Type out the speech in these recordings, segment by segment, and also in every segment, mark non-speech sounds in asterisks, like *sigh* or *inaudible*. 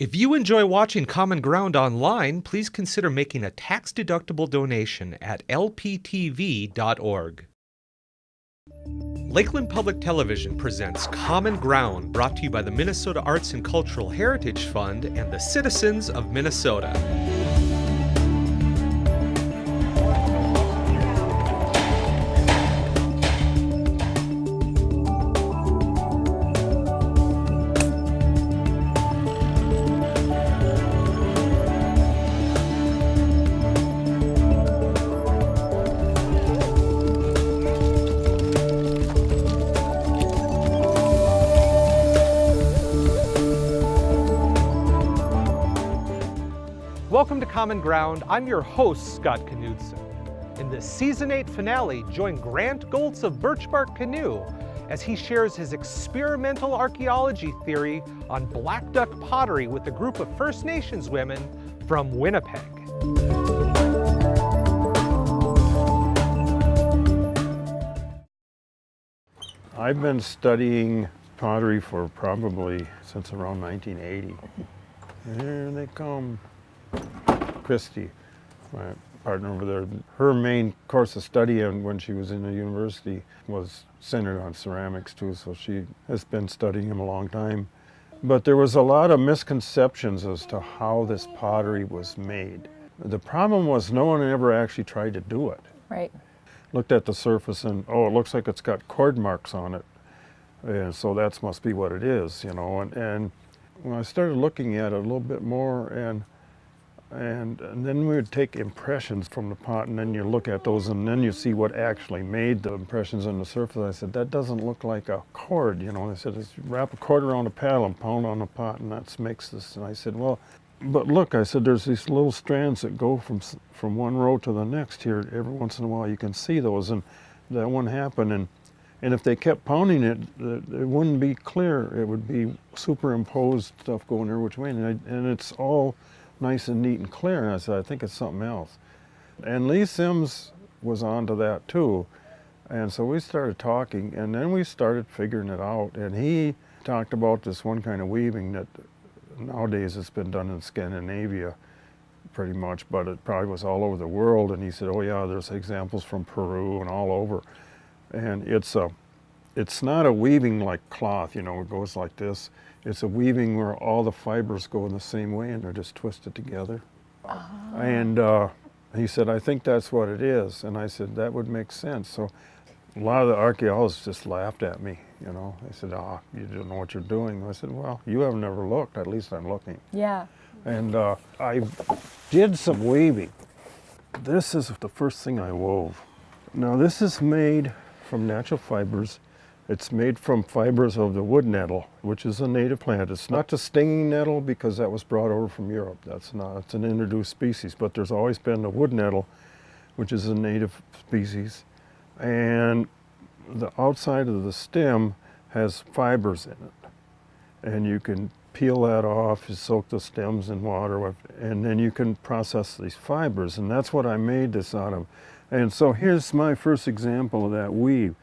If you enjoy watching Common Ground online, please consider making a tax-deductible donation at lptv.org. Lakeland Public Television presents Common Ground, brought to you by the Minnesota Arts and Cultural Heritage Fund and the citizens of Minnesota. Common Ground. I'm your host, Scott Knudsen. In this season 8 finale, join Grant Goltz of Birch Bark Canoe as he shares his experimental archaeology theory on Blackduck pottery with a group of First Nations women from Winnipeg. I've been studying pottery for probably since around 1980. Here they come. Christy, my partner over there, her main course of study and when she was in the university was centered on ceramics too, so she has been studying them a long time. But there was a lot of misconceptions as to how this pottery was made. The problem was no one ever actually tried to do it. Right. Looked at the surface and, oh, it looks like it's got cord marks on it. And so that must be what it is, you know. And, and when I started looking at it a little bit more and and, and, then we would take impressions from the pot and then you look at those and then you see what actually made the impressions on the surface. I said, that doesn't look like a cord, you know. And I said, wrap a cord around a paddle and pound on the pot and that makes this. And I said, well, but look, I said, there's these little strands that go from, from one row to the next here. Every once in a while you can see those and that wouldn't happen. And, and if they kept pounding it, it wouldn't be clear. It would be superimposed stuff going there which way. And, I, and it's all nice and neat and clear. And I said, I think it's something else. And Lee Sims was onto that too. And so we started talking and then we started figuring it out. And he talked about this one kind of weaving that nowadays it's been done in Scandinavia pretty much, but it probably was all over the world. And he said, oh yeah, there's examples from Peru and all over. And it's a, it's not a weaving like cloth, you know, it goes like this. It's a weaving where all the fibers go in the same way and they're just twisted together. Oh. And uh, he said, I think that's what it is. And I said, that would make sense. So a lot of the archaeologists just laughed at me, you know. They said, ah, oh, you don't know what you're doing. I said, well, you have never looked. At least I'm looking. Yeah. And uh, I did some weaving. This is the first thing I wove. Now this is made from natural fibers it's made from fibers of the wood nettle, which is a native plant. It's not the stinging nettle because that was brought over from Europe. That's not, it's an introduced species, but there's always been the wood nettle, which is a native species. And the outside of the stem has fibers in it. And you can peel that off, you soak the stems in water, and then you can process these fibers. And that's what I made this out of. And so here's my first example of that weave.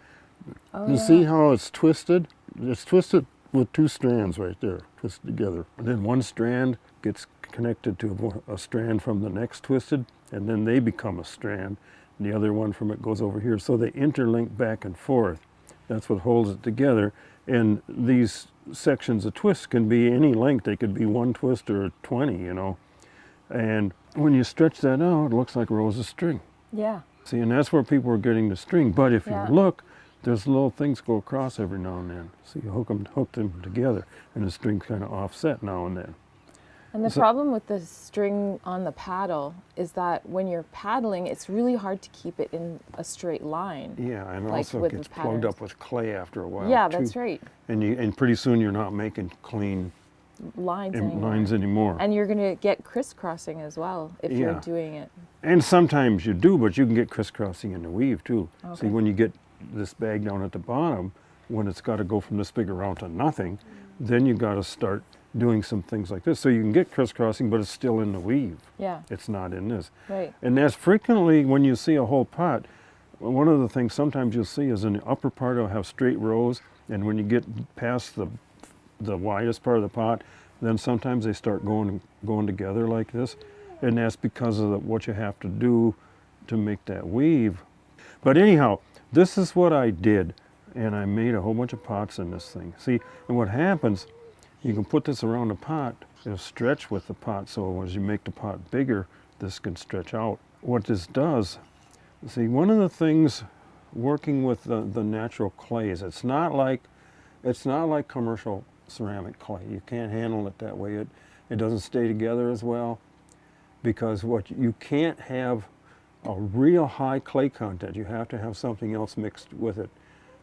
Oh, you yeah. see how it's twisted? It's twisted with two strands right there, twisted together. And then one strand gets connected to a, a strand from the next twisted, and then they become a strand. And the other one from it goes over here. So they interlink back and forth. That's what holds it together. And these sections of twists can be any length. They could be one twist or 20, you know. And when you stretch that out, it looks like rows of string. Yeah. See, and that's where people are getting the string. But if yeah. you look, there's little things go across every now and then. So you hook them, hook them together and the string's kind of offset now and then. And the so, problem with the string on the paddle is that when you're paddling, it's really hard to keep it in a straight line. Yeah, and like also it gets plugged up with clay after a while. Yeah, too. that's right. And you and pretty soon you're not making clean lines anymore. lines anymore. And you're going to get crisscrossing as well if yeah. you're doing it. And sometimes you do, but you can get crisscrossing in the weave too. Okay. See, when you get this bag down at the bottom, when it's got to go from this big around to nothing, then you got to start doing some things like this. So you can get crisscrossing, but it's still in the weave. Yeah. It's not in this. Right. And that's frequently when you see a whole pot, one of the things sometimes you'll see is in the upper part it'll have straight rows, and when you get past the the widest part of the pot, then sometimes they start going going together like this, and that's because of the, what you have to do to make that weave. But anyhow, this is what I did, and I made a whole bunch of pots in this thing. See, and what happens, you can put this around a pot, it'll stretch with the pot, so as you make the pot bigger, this can stretch out. What this does, see, one of the things working with the, the natural clays, it's not like it's not like commercial ceramic clay. You can't handle it that way. It, it doesn't stay together as well because what you can't have a real high clay content. You have to have something else mixed with it,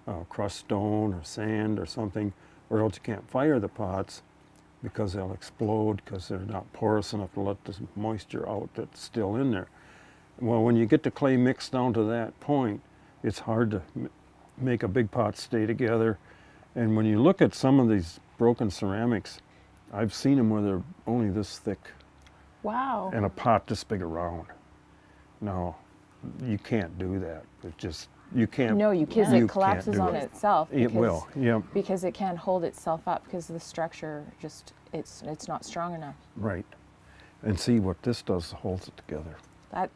uh, crushed stone or sand or something, or else you can't fire the pots because they'll explode because they're not porous enough to let the moisture out that's still in there. Well, when you get the clay mixed down to that point, it's hard to make a big pot stay together. And when you look at some of these broken ceramics, I've seen them where they're only this thick Wow. and a pot this big around. No, you can't do that. It just, you can't. no, you because it collapses on it. itself. It will, yeah, Because it can't hold itself up because the structure just it's it's not strong enough. right. And see what this does, holds it together. That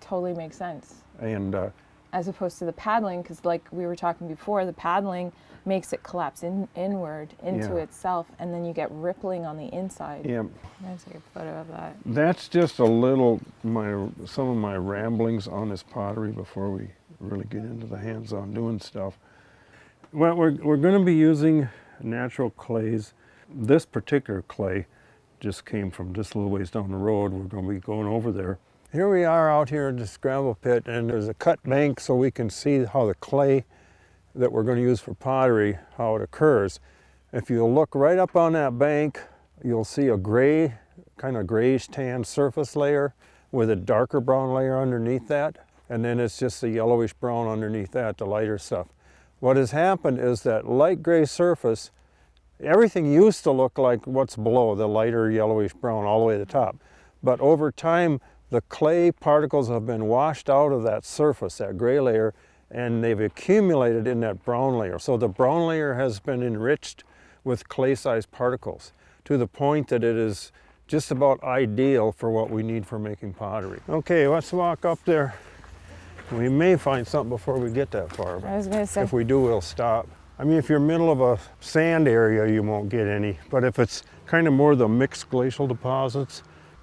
totally makes sense. And uh, As opposed to the paddling, because like we were talking before, the paddling makes it collapse in, inward into Yeah. itself, and then you get rippling on the inside. yeah, Let's take a photo of that. that's just a little, my, some of my ramblings on this pottery before we really get into the hands-on doing stuff. Well, we're, we're going to be using natural clays. This particular clay just came from just a little ways down the road. We're going to be going over there. Here we are out here in the scramble pit and there's a cut bank so we can see how the clay that we're going to use for pottery, how it occurs. If you look right up on that bank, you'll see a gray, kind of grayish tan surface layer with a darker brown layer underneath that. And then it's just a yellowish brown underneath that, the lighter stuff. What has happened is that light gray surface, everything used to look like what's below, the lighter yellowish brown all the way to the top. But over time, the clay particles have been washed out of that surface, that gray layer, and they've accumulated in that brown layer. So the brown layer has been enriched with clay-sized particles to the point that it is just about ideal for what we need for making pottery. Okay, let's walk up there. We may find something before we get that far. I was gonna say. If we do, we'll stop. I mean, if you're in the middle of a sand area, you won't get any. But if it's kind of more the mixed glacial deposits,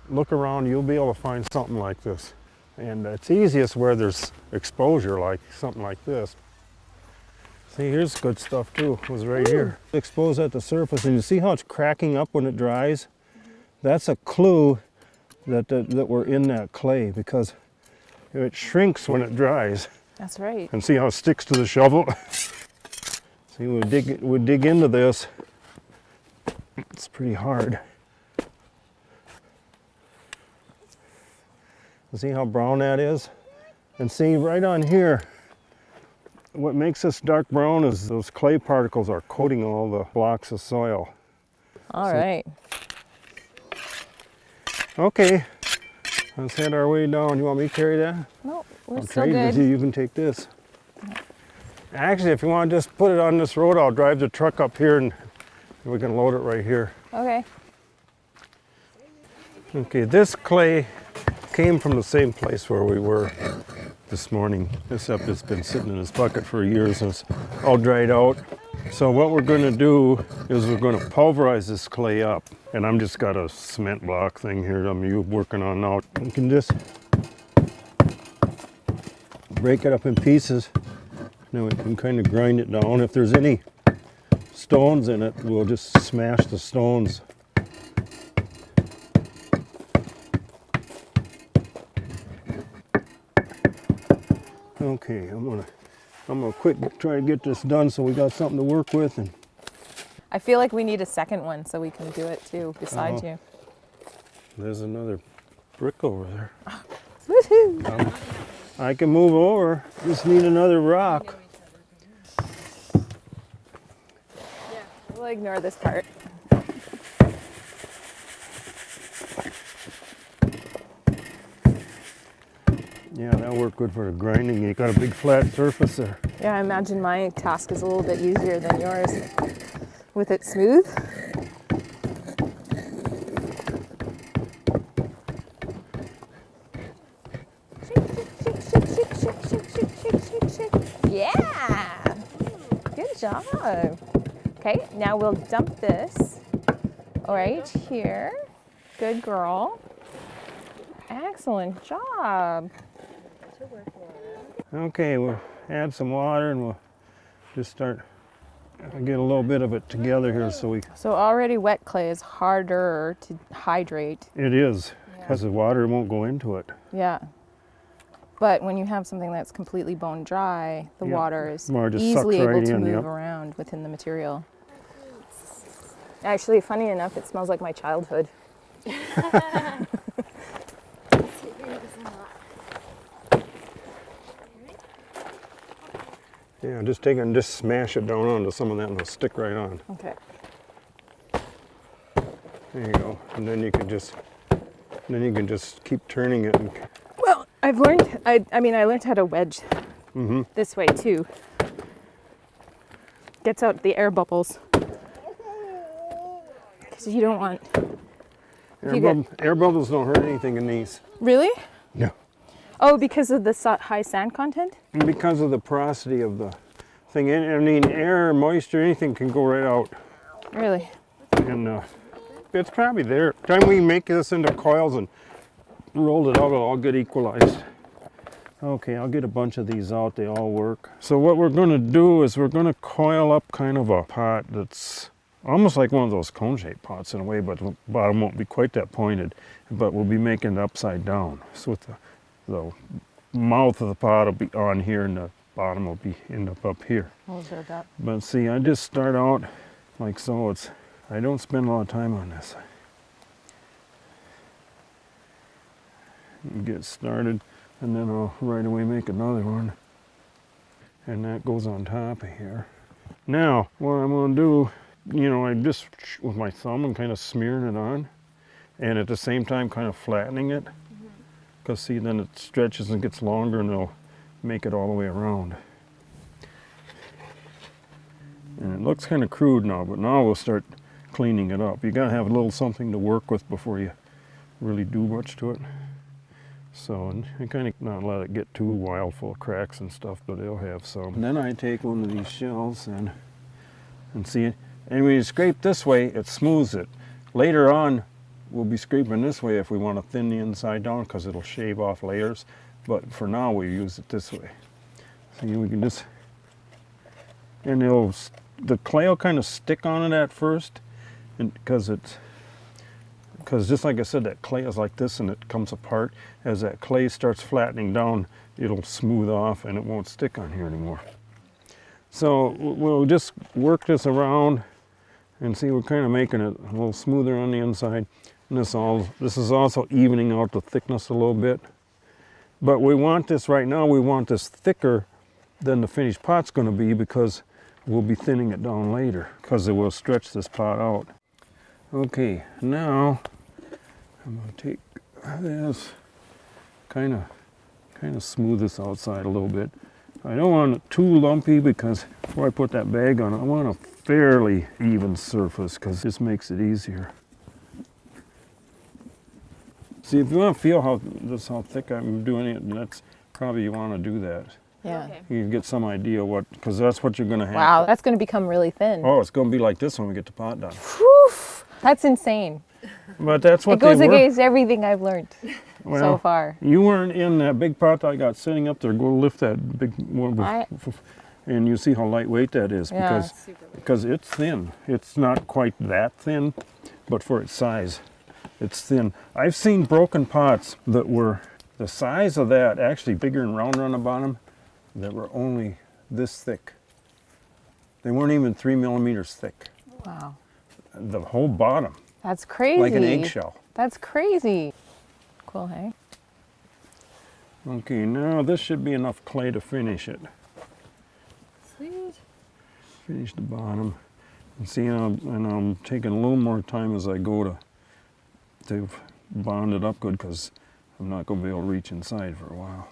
look around, you'll be able to find something like this. And it's easiest where there's exposure, like something like this. See, here's good stuff too, it was right here. Exposed at the surface, and you see how it's cracking up when it dries? That's a clue that, that, that we're in that clay because it shrinks when it dries. That's right. And see how it sticks to the shovel? see, we dig, we dig into this. It's pretty hard. See how brown that is? And see right on here, what makes this dark brown is those clay particles are coating all the blocks of soil. All right. Okay, let's head our way down. You want me to carry that? No, we're still trade with you. good. You can take this. Actually, if you want to just put it on this road, I'll drive the truck up here and we can load it right here. Okay. Okay, this clay came from the same place where we were this morning, except it's been sitting in this bucket for years and it's all dried out. So what we're going to do is we're going to pulverize this clay up. And I'm just got a cement block thing here I'm working on now. You can just break it up in pieces. Now we can kind of grind it down. If there's any stones in it, we'll just smash the stones Okay, I'm gonna, I'm gonna quick try to get this done so we got something to work with and I feel like we need a second one so we can do it too beside Uh-huh. you. there's another brick over there. *laughs* Woohoo! I can move over, just need another rock. Yeah, we'll ignore this part. good for grinding. You got a big flat surface there. Yeah, I imagine my task is a little bit easier than yours with it smooth. Yeah! Good job. Okay, now we'll dump this right here. Good girl. Excellent job. Okay, we'll add some water and we'll just start get a little bit of it together here so we So already wet clay is harder to hydrate. it is because the water won't go into it. Yeah. But when you have something that's completely bone dry, the Yeah, water is water just easily sucks able right to in, move yep. around within the material. Actually, funny enough, it smells like my childhood. *laughs* Yeah, just take it and just smash it down onto some of that and it'll stick right on. Okay. There you go. And then you can just then you can just keep turning it and Well, I've learned, I, I mean, I learned how to wedge mm-hmm. this way too. Gets out the air bubbles. Because you don't want. air, you get- air bubbles don't hurt anything in these. Really? Oh, because of the high sand content? And because of the porosity of the thing, I mean air, moisture, anything can go right out. Really? And uh, it's probably there. Time we make this into coils and rolled it out, it'll all get equalized. Okay, I'll get a bunch of these out. They all work. So what we're going to do is we're going to coil up kind of a pot that's almost like one of those cone-shaped pots in a way, but the bottom won't be quite that pointed. But we'll be making it upside down. So with the, the mouth of the pot will be on here, and the bottom will be end up up here. We'll observe that. But see, I just start out like so. It's I don't spend a lot of time on this. Get started, and then I'll right away make another one, and that goes on top of here. Now, what I'm going to do, you know, I just with my thumb and kind of smearing it on, and at the same time kind of flattening it, because see, then it stretches and gets longer, and it'll make it all the way around. And it looks kind of crude now, but now we'll start cleaning it up. You gotta have a little something to work with before you really do much to it. So, and you kind of not let it get too wild full of cracks and stuff, but it'll have some. And then I take one of these shells and and see, and when you scrape this way, it smooths it. Later on, we'll be scraping this way if we want to thin the inside down because it'll shave off layers. But for now, we use it this way. See, we can just and it'll the clay will kind of stick on it at first and because it's because just like I said that clay is like this and it comes apart as that clay starts flattening down it'll smooth off and it won't stick on here anymore so we'll just work this around and see we're kind of making it a little smoother on the inside and this all this is also evening out the thickness a little bit but we want this right now we want this thicker than the finished pot's going to be because we'll be thinning it down later because it will stretch this pot out. Okay, now I'm going to take this, kind of, kind of smooth this outside a little bit. I don't want it too lumpy because before I put that bag on, I want a fairly even surface because this makes it easier. See, if you want to feel how this how thick I'm doing it, that's probably you want to do that. Yeah. You can get some idea what, because that's what you're going to have. Wow, that's going to become really thin. Oh, it's going to be like this when we get the pot done. Whew, that's insane. But that's what it goes they were. against everything I've learned so far. You weren't in that big pot that I got sitting up there. Go lift that big one, I- and you see how lightweight that is Yeah. because because it's thin. It's not quite that thin, but for its size, it's thin. I've seen broken pots that were the size of that, actually bigger and rounder on the bottom, that were only this thick. They weren't even three millimeters thick. Wow. The whole bottom, That's crazy. like an eggshell. That's crazy. Cool, hey? Okay, now this should be enough clay to finish it. Sweet. Finish the bottom. And see, I'm, and I'm taking a little more time as I go to to bond it up good because I'm not going to be able to reach inside for a while.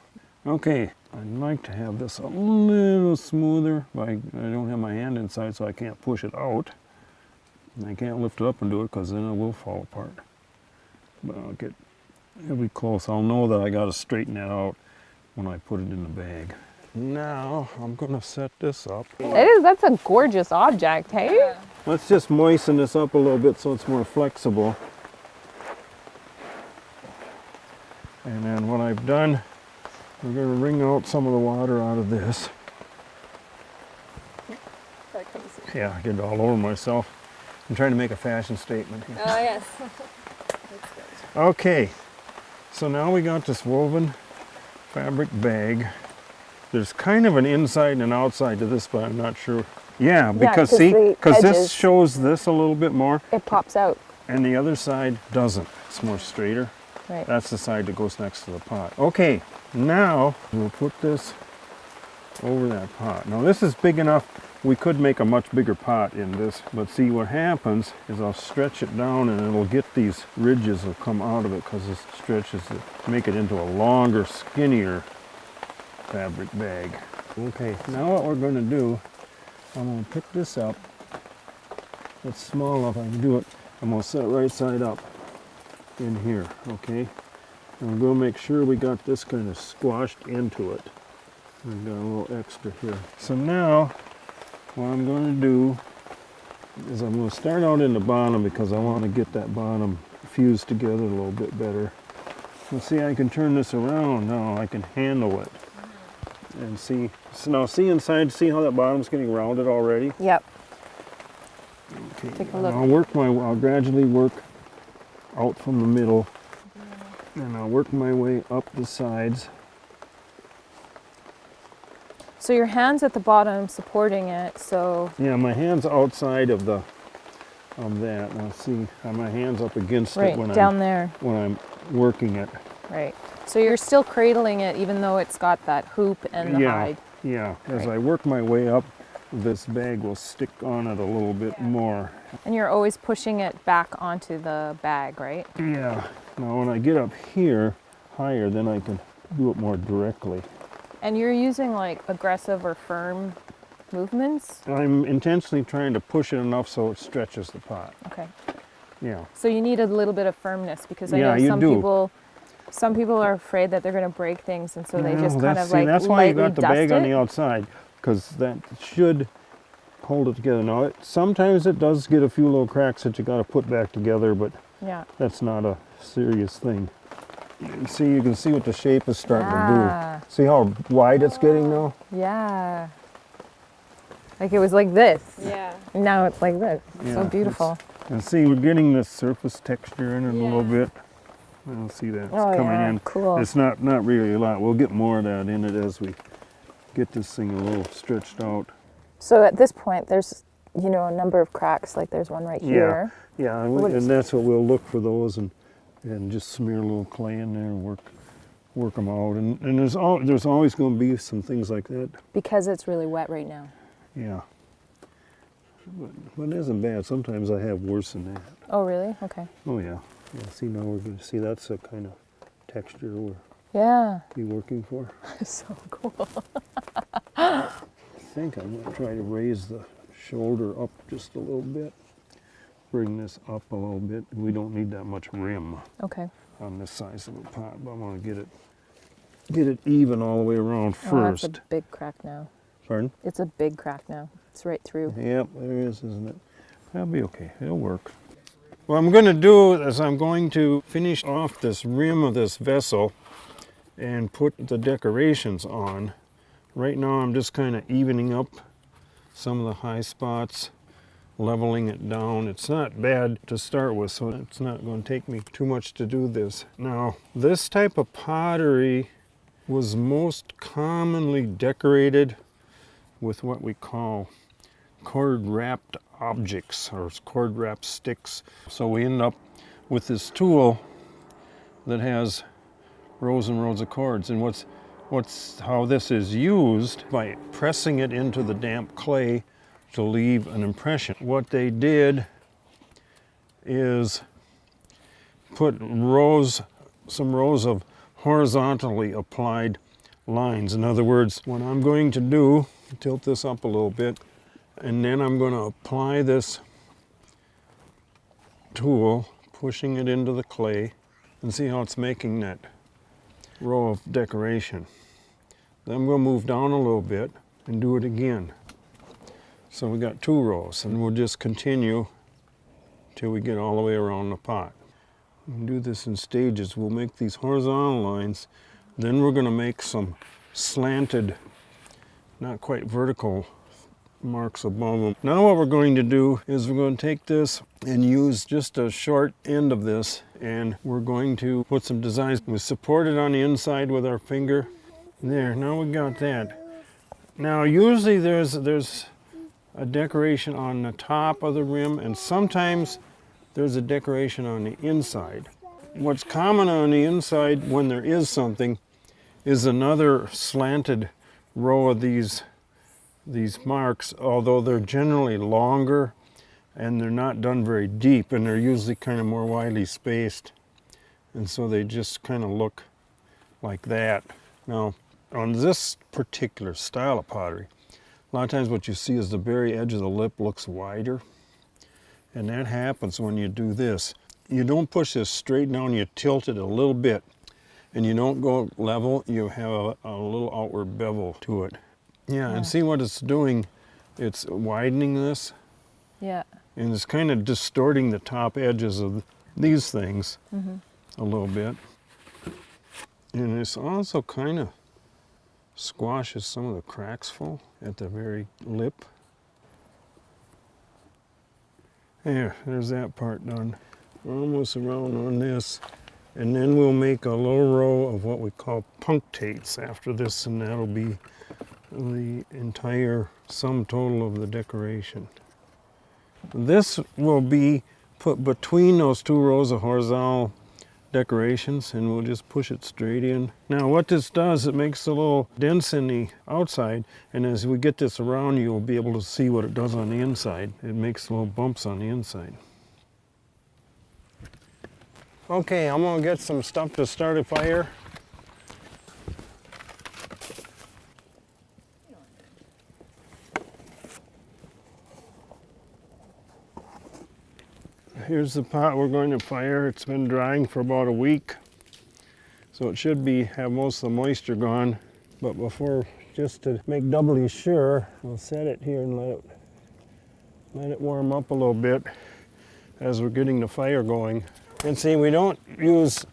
Okay, I'd like to have this a little smoother, but I, I don't have my hand inside so I can't push it out. And I can't lift it up and do it because then it will fall apart. But I'll get, it'll be close. I'll know that I got to straighten that out when I put it in the bag. Now I'm gonna set this up. It is. That's a gorgeous object, hey? Let's just moisten this up a little bit so it's more flexible. And then what I've done, we're gonna wring out some of the water out of this. Yeah, I get it all over myself. I'm trying to make a fashion statement here. Oh, yes. *laughs* Okay, so now we got this woven fabric bag. There's kind of an inside and an outside to this, but I'm not sure. Yeah, because 'cause see, because this shows this a little bit more, It pops out. and the other side doesn't. It's more straighter. Right. That's the side that goes next to the pot. Okay, now we'll put this over that pot. Now this is big enough, we could make a much bigger pot in this, but see what happens is I'll stretch it down and it'll get these ridges will come out of it because it stretches it, make it into a longer, skinnier fabric bag. Okay, now what we're gonna do, I'm gonna pick this up. It's small enough I can do it. I'm gonna set it right side up in here, okay? And we'll make sure we got this kind of squashed into it. We've got a little extra here. So now, what I'm going to do is I'm going to start out in the bottom because I want to get that bottom fused together a little bit better. Let's see, I can turn this around now. I can handle it. And see, so now see inside, see how that bottom's getting rounded already? Yep. Okay, Take a look. I'll work my, I'll gradually work out from the middle and I'll work my way up the sides. So your hands at the bottom supporting it. So Yeah, my hand's outside of the, of that. Now see, how my hand's up against right it when down I'm, there. when I'm working it. Right. So you're still cradling it even though it's got that hoop and the yeah, hide. yeah. As Right. I work my way up, this bag will stick on it a little bit more. And you're always pushing it back onto the bag, right? Yeah. Now when I get up here higher, then I can do it more directly. And you're using like aggressive or firm movements. I'm intentionally trying to push it enough so it stretches the pot. Okay. Yeah. So you need a little bit of firmness because I Yeah, know you some do. people some people are afraid that they're going to break things and so they just kind of see, like that's why you got the bag it. on the outside because that should hold it together. Now, it, sometimes it does get a few little cracks that you got to put back together, but Yeah. that's not a serious thing. You can see, you can see what the shape is starting Ah. to do. See how wide it's getting now? Yeah. Like it was like this. Yeah. Now it's like this. Yeah, so beautiful. And see, we're getting this surface texture in it a little Yeah. bit. I don't see that it's Oh, coming yeah, in. cool. It's not not really a lot. We'll get more of that in it as we get this thing a little stretched out. So at this point, there's you know a number of cracks. Like there's one right Yeah. here. Yeah, and, we, and that's what we'll look for those and and just smear a little clay in there and work work them out. And and there's al- there's always going to be some things like that. Because it's really wet right now. Yeah. But, but it isn't bad. Sometimes I have worse than that. Oh really? Okay. Oh yeah. Yeah. See now we're going to see that's a kind of texture we'll Yeah. be working for. *laughs* so cool. I think I'm going to try to raise the shoulder up just a little bit. Bring this up a little bit. We don't need that much rim. Okay. on this size of a pot, but I want to get it get it even all the way around Oh, first. that's a big crack now. Pardon? It's a big crack now. It's right through. Yep, there is, isn't it? That'll be okay. It'll work. What I'm going to do is I'm going to finish off this rim of this vessel and put the decorations on. Right now I'm just kind of evening up some of the high spots, leveling it down. It's not bad to start with, so it's not going to take me too much to do this. Now, this type of pottery was most commonly decorated with what we call cord wrapped objects or cord wrapped sticks. So we end up with this tool that has rows and rows of cords. And what's what's how this is used by pressing it into the damp clay to leave an impression. What they did is put rows some rows of horizontally applied lines. In other words, what I'm going to do, tilt this up a little bit, and then I'm going to apply this tool, pushing it into the clay, and see how it's making that row of decoration. Then we'll move down a little bit and do it again. So we got two rows and we'll just continue till we get all the way around the pot. We'll do this in stages. We'll make these horizontal lines. Then we're going to make some slanted, not quite vertical marks above them. Now what we're going to do is we're going to take this and use just a short end of this and we're going to put some designs. We support it on the inside with our finger. There, now we got that. Now usually there's there's a decoration on the top of the rim and sometimes there's a decoration on the inside. What's common on the inside when there is something is another slanted row of these these marks, although they're generally longer and they're not done very deep and they're usually kind of more widely spaced. And so they just kind of look like that. Now, on this particular style of pottery, a lot of times what you see is the very edge of the lip looks wider. And that happens when you do this. You don't push this straight down, you tilt it a little bit. And you don't go level, you have a, a little outward bevel to it. Yeah, Yeah. and see what it's doing? It's widening this Yeah. and it's kind of distorting the top edges of these things mm-hmm. a little bit. And it's also kind of squashes some of the cracks full at the very lip. There, there's that part done. We're almost around on this. And then we'll make a low row of what we call punctates after this, and that'll be the entire sum total of the decoration. This will be put between those two rows of horizontal decorations and we'll just push it straight in. Now what this does, it makes a little dents in the outside and as we get this around you'll be able to see what it does on the inside. It makes little bumps on the inside. Okay, I'm gonna get some stuff to start a fire. Here's the pot we're going to fire. It's been drying for about a week. So it should be have most of the moisture gone. But before, just to make doubly sure, we'll set it here and let it let it warm up a little bit as we're getting the fire going. And see, we don't use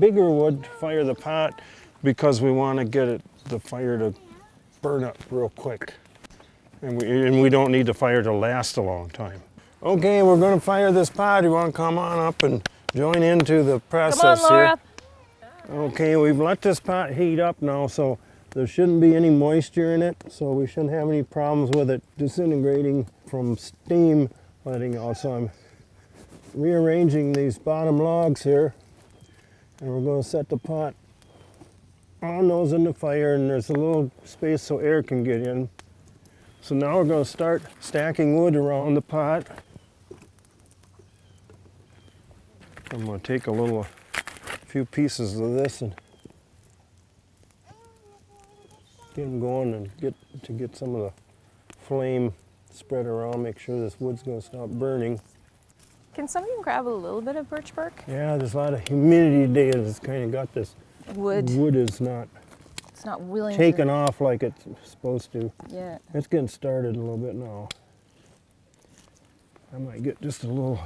bigger wood to fire the pot because we want to get it the fire to burn up real quick. And we, and we don't need the fire to last a long time. Okay, we're going to fire this pot. You want to come on up and join into the process Come on, Laura. here? Okay, we've let this pot heat up now, so there shouldn't be any moisture in it, so we shouldn't have any problems with it disintegrating from steam letting out. So I'm rearranging these bottom logs here, and we're going to set the pot on those in the fire, and there's a little space so air can get in. So now we're going to start stacking wood around the pot. I'm going to take a little, a few pieces of this and get them going and get to get some of the flame spread around. Make sure this wood's going to stop burning. Can somebody grab a little bit of birch bark? Yeah, there's a lot of humidity today. It's kind of got this Wood. wood is not It's not willing taken to. off like it's supposed to. Yeah. It's getting started a little bit now. I might get just a little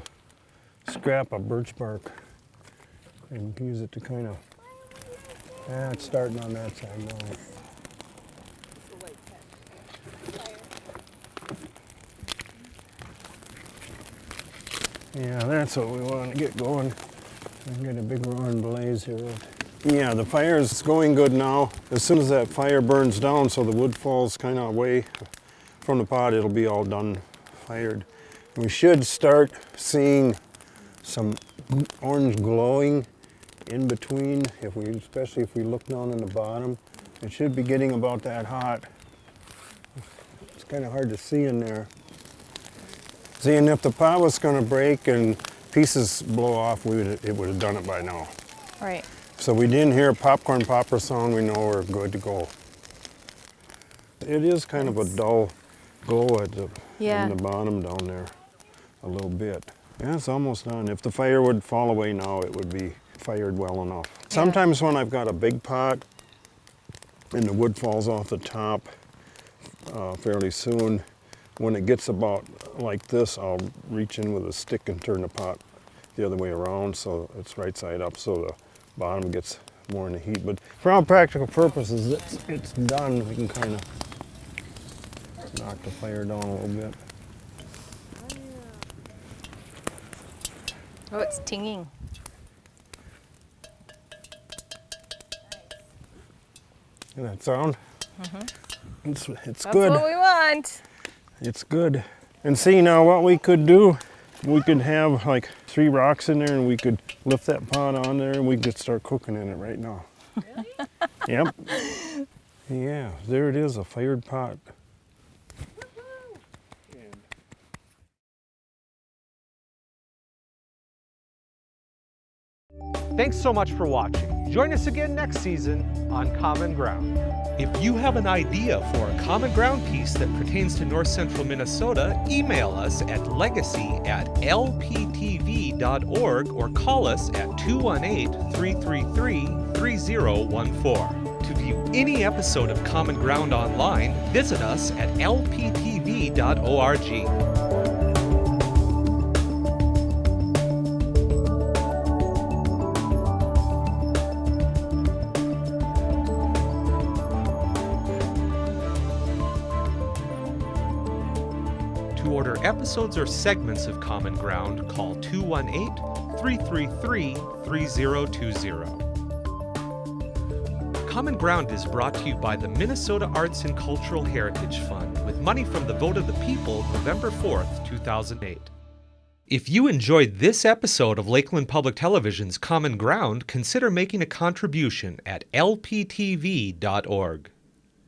scrap of birch bark and use it to kind of, ah, it's starting on that side now. Yeah, that's what we want to get going. and Get a big roaring blaze here. Yeah, the fire is going good now. As soon as that fire burns down so the wood falls kind of away from the pot, it'll be all done fired. We should start seeing some orange glowing in between, if we, especially if we look down in the bottom. It should be getting about that hot. It's kind of hard to see in there. See, and if the pot was going to break and pieces blow off, we would, it would have done it by now. Right. So we didn't hear a popcorn popper sound, we know we're good to go. It is kind of a dull glow at the, Yeah. the bottom down there, a little bit. Yeah, it's almost done. If the fire would fall away now, it would be fired well enough. Sometimes when I've got a big pot, and the wood falls off the top uh, fairly soon. When it gets about like this, I'll reach in with a stick and turn the pot the other way around so it's right side up so the bottom gets more in the heat. But for all practical purposes, it's, it's done. We can kind of knock the fire down a little bit. Oh, it's tinging. Hear that sound? Mhm. It's, it's That's good. what we want. It's good. And see now what we could do, we could have like three rocks in there and we could lift that pot on there and we could start cooking in it right now. Really? yep. Yeah, there it is, a fired pot. Thanks so much for watching. Join us again next season on Common Ground. If you have an idea for a Common Ground piece that pertains to north central Minnesota, email us at legacy at lptv.org or call us at 218 333 3014. To view any episode of Common Ground online, visit us at lptv.org. episodes or segments of Common Ground, call 218 333 3020. Common Ground is brought to you by the Minnesota Arts and Cultural Heritage Fund with money from the vote of the people November 4th, 2008. If you enjoyed this episode of Lakeland Public Television's Common Ground, consider making a contribution at lptv.org.